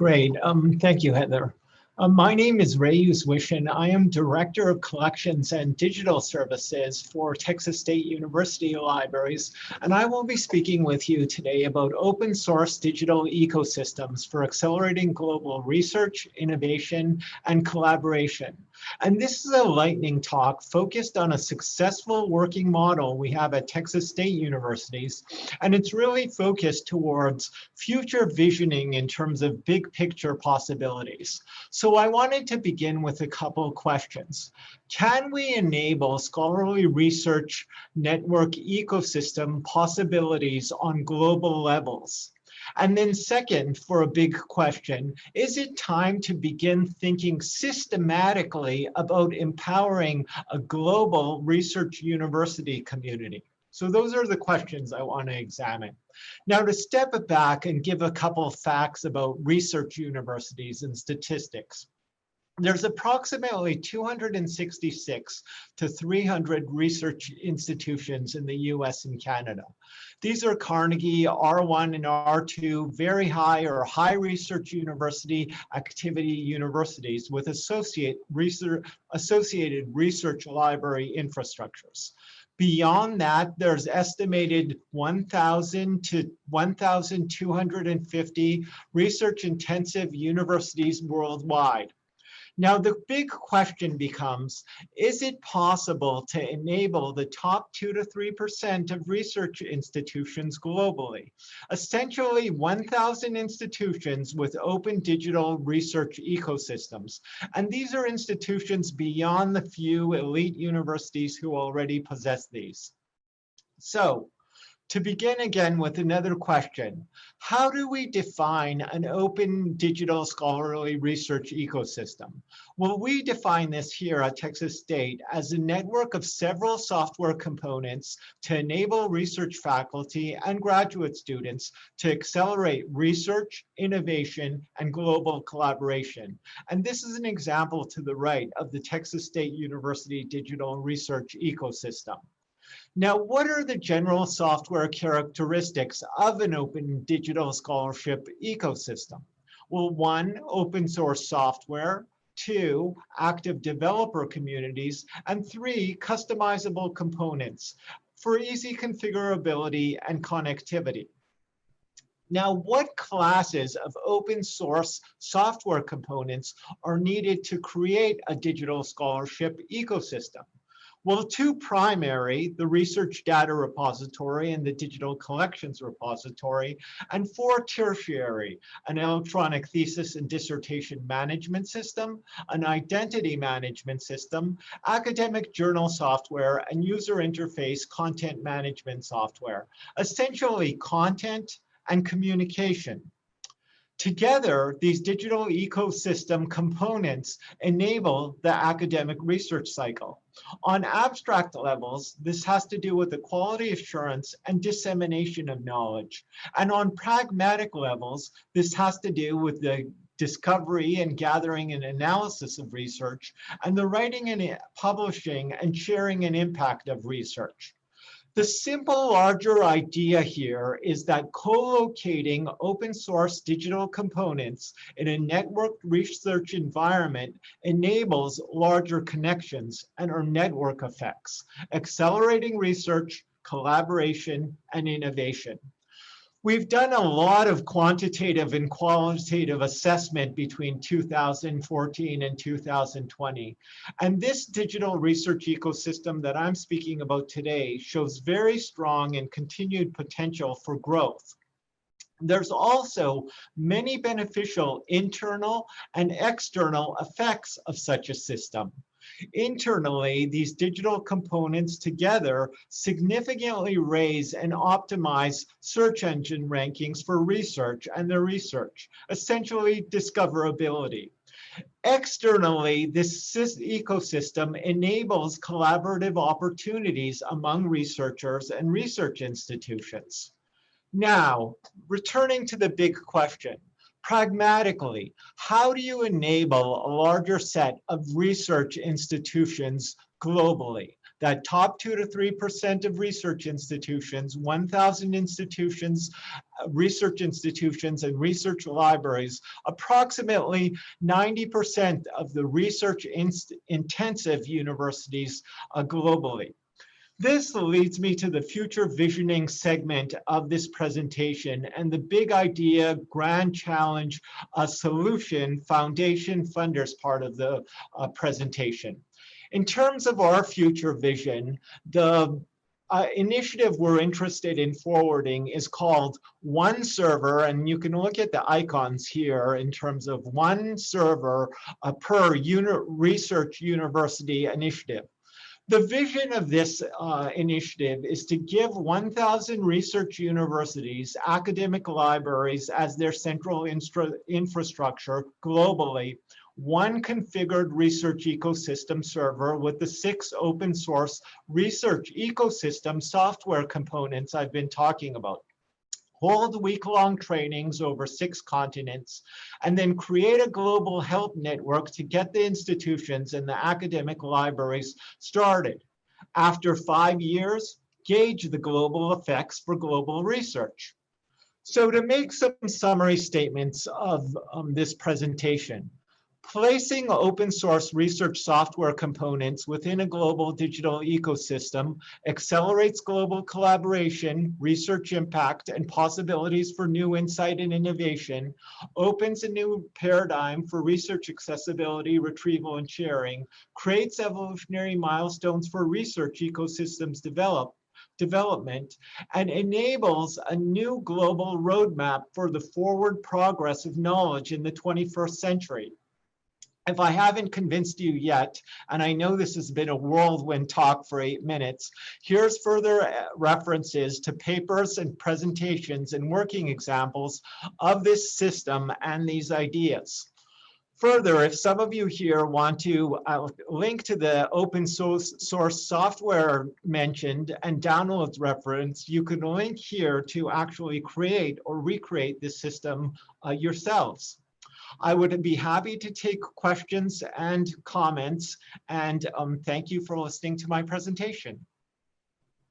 Great. Um, thank you, Heather. Uh, my name is Ray Uzwyshyn, and I am Director of Collections and Digital Services for Texas State University Libraries. And I will be speaking with you today about open source digital ecosystems for accelerating global research, innovation, and collaboration. And this is a lightning talk focused on a successful working model we have at Texas State Universities. And it's really focused towards future visioning in terms of big picture possibilities. So I wanted to begin with a couple questions. Can we enable scholarly research network ecosystem possibilities on global levels? And then second, for a big question, is it time to begin thinking systematically about empowering a global research university community? So those are the questions I want to examine. Now to step back and give a couple of facts about research universities and statistics there's approximately 266 to 300 research institutions in the US and Canada. These are Carnegie, R1 and R2, very high or high research university activity universities with associate research, associated research library infrastructures. Beyond that, there's estimated 1,000 to 1,250 research intensive universities worldwide. Now, the big question becomes, is it possible to enable the top two to 3% of research institutions globally? Essentially 1,000 institutions with open digital research ecosystems. And these are institutions beyond the few elite universities who already possess these. So to begin again with another question, how do we define an open digital scholarly research ecosystem? Well, we define this here at Texas State as a network of several software components to enable research faculty and graduate students to accelerate research, innovation, and global collaboration. And this is an example to the right of the Texas State University digital research ecosystem. Now, what are the general software characteristics of an open digital scholarship ecosystem? Well, one, open source software, two, active developer communities, and three, customizable components for easy configurability and connectivity. Now, what classes of open source software components are needed to create a digital scholarship ecosystem? Well, the two primary, the research data repository and the digital collections repository, and four tertiary, an electronic thesis and dissertation management system, an identity management system, academic journal software, and user interface content management software, essentially content and communication. Together, these digital ecosystem components enable the academic research cycle. On abstract levels, this has to do with the quality assurance and dissemination of knowledge. And on pragmatic levels, this has to do with the discovery and gathering and analysis of research, and the writing and publishing and sharing and impact of research. The simple larger idea here is that co-locating open source digital components in a networked research environment enables larger connections and or network effects, accelerating research, collaboration, and innovation. We've done a lot of quantitative and qualitative assessment between 2014 and 2020. And this digital research ecosystem that I'm speaking about today shows very strong and continued potential for growth. There's also many beneficial internal and external effects of such a system. Internally, these digital components together significantly raise and optimize search engine rankings for research and their research, essentially discoverability. Externally, this ecosystem enables collaborative opportunities among researchers and research institutions. Now, returning to the big question, pragmatically, how do you enable a larger set of research institutions globally? that top two to 3% of research institutions, 1,000 institutions, uh, research institutions and research libraries, approximately 90% of the research intensive universities uh, globally. This leads me to the future visioning segment of this presentation and the big idea, grand challenge, a solution, foundation funders part of the uh, presentation. In terms of our future vision, the uh, initiative we're interested in forwarding is called One Server, and you can look at the icons here in terms of one server uh, per research university initiative. The vision of this uh, initiative is to give 1,000 research universities, academic libraries as their central infrastructure globally, one configured research ecosystem server with the six open source research ecosystem software components I've been talking about hold week-long trainings over six continents, and then create a global help network to get the institutions and the academic libraries started. After five years, gauge the global effects for global research. So to make some summary statements of um, this presentation, Placing open source research software components within a global digital ecosystem accelerates global collaboration, research impact, and possibilities for new insight and innovation, opens a new paradigm for research accessibility, retrieval, and sharing, creates evolutionary milestones for research ecosystems develop, development and enables a new global roadmap for the forward progress of knowledge in the 21st century if I haven't convinced you yet, and I know this has been a whirlwind talk for eight minutes, here's further uh, references to papers and presentations and working examples of this system and these ideas. Further, if some of you here want to uh, link to the open source, source software mentioned and downloads reference, you can link here to actually create or recreate this system uh, yourselves. I would be happy to take questions and comments. And um, thank you for listening to my presentation.